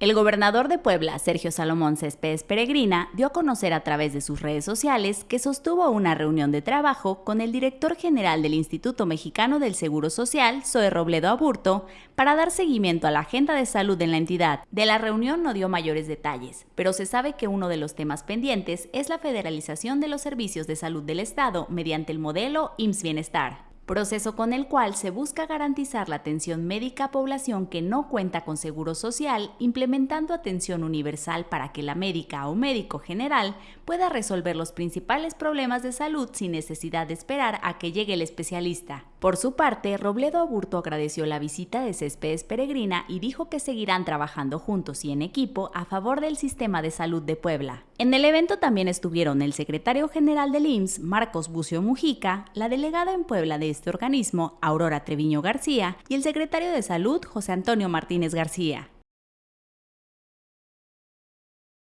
El gobernador de Puebla, Sergio Salomón Céspedes Peregrina, dio a conocer a través de sus redes sociales que sostuvo una reunión de trabajo con el director general del Instituto Mexicano del Seguro Social, Zoe Robledo Aburto, para dar seguimiento a la agenda de salud en la entidad. De la reunión no dio mayores detalles, pero se sabe que uno de los temas pendientes es la federalización de los servicios de salud del Estado mediante el modelo IMSS Bienestar proceso con el cual se busca garantizar la atención médica a población que no cuenta con seguro social, implementando atención universal para que la médica o médico general pueda resolver los principales problemas de salud sin necesidad de esperar a que llegue el especialista. Por su parte, Robledo Aburto agradeció la visita de Céspedes Peregrina y dijo que seguirán trabajando juntos y en equipo a favor del sistema de salud de Puebla. En el evento también estuvieron el secretario general del IMSS, Marcos Bucio Mujica, la delegada en Puebla de este organismo, Aurora Treviño García, y el secretario de Salud, José Antonio Martínez García.